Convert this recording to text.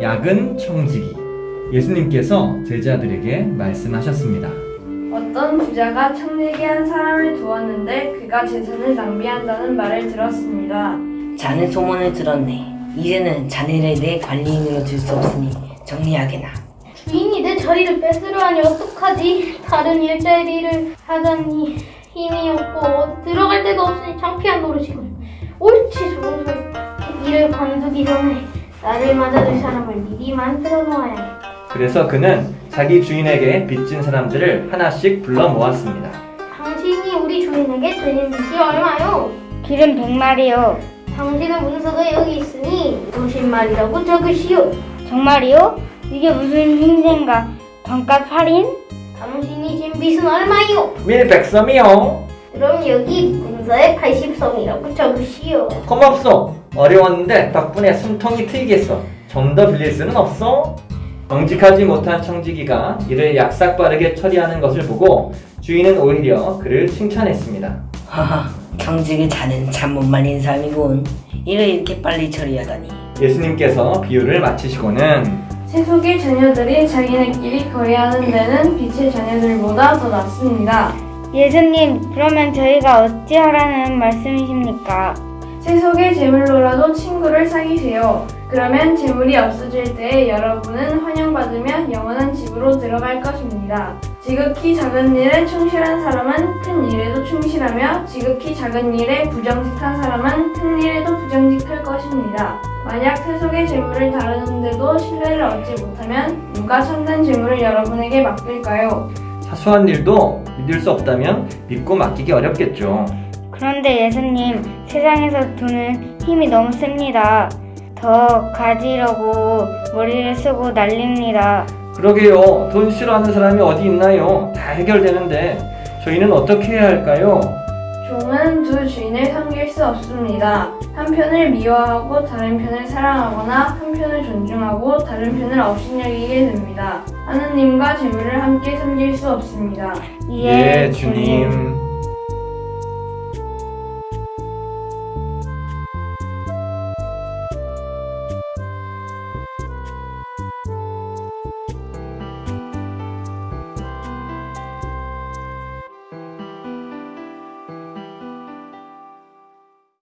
야근 청지기. 예수님께서 제자들에게 말씀하셨습니다. 어떤 부자가 청내게 한 사람을 두었는데 그가 재산을 낭비한다는 말을 들었습니다. 자네 소문을 들었네. 이제는 자네를 내 관리인으로 둘수 없으니 정리하게나. 주인이 내 자리를 뺏으려 하니 어떡하지? 다른 일자리를 하다니 힘이 없고 들어갈 데가 없으니 창피한 노릇이군. 옳지 좋은 소리. 일을 관두기 전에 나를 맞아줄 사람을 미리 만들어 놓아야겠다. 그래서 그는 자기 주인에게 빚진 사람들을 하나씩 불러 모았습니다. 당신이 우리 주인에게 드린 빚이 얼마요? 길은 백마리요. 당신의 문서가 여기 있으니 50마리라고 적으시오. 정말이요? 이게 무슨 흰센가? 단가 8인? 당신이 진 빚은 얼마요? 밀백섬이요. 그럼 여기 문서에 80성이라고 적으시오. 고맙소. 어려웠는데 덕분에 숨통이 트이겠어. 좀 더 빌릴 수는 없어? 정직하지 못한 청지기가 이를 약삭 빠르게 처리하는 것을 보고 주인은 오히려 그를 칭찬했습니다. 하하, 경직의 자네는 참 못 말린 사람이군. 일을 이렇게 빨리 처리하다니. 예수님께서 비유를 마치시고는 세속의 자녀들이 자기네끼리 거래하는 데는 빛의 자녀들보다 더 낫습니다. 예수님, 그러면 저희가 어찌하라는 말씀이십니까? 세속의 재물로라도 친구를 사귀세요. 그러면 재물이 없어질 때 여러분은 환영받으며 영원한 집으로 들어갈 것입니다. 지극히 작은 일에 충실한 사람은 큰 일에도 충실하며 지극히 작은 일에 부정직한 사람은 큰 일에도 부정직할 것입니다. 만약 세속의 재물을 다루는데도 신뢰를 얻지 못하면 누가 참된 재물을 여러분에게 맡길까요? 사소한 일도 믿을 수 없다면 믿고 맡기기 어렵겠죠. 그런데 예수님, 세상에서 돈은 힘이 너무 셉니다. 더 가지려고 머리를 쓰고 난립니다. 그러게요. 돈 싫어하는 사람이 어디 있나요? 다 해결되는데 저희는 어떻게 해야 할까요? 종은 두 주인을 섬길 수 없습니다. 한 편을 미워하고 다른 편을 사랑하거나 한 편을 존중하고 다른 편을 업신여기게 됩니다. 하느님과 재물을 함께 섬길 수 없습니다. 예, 주님.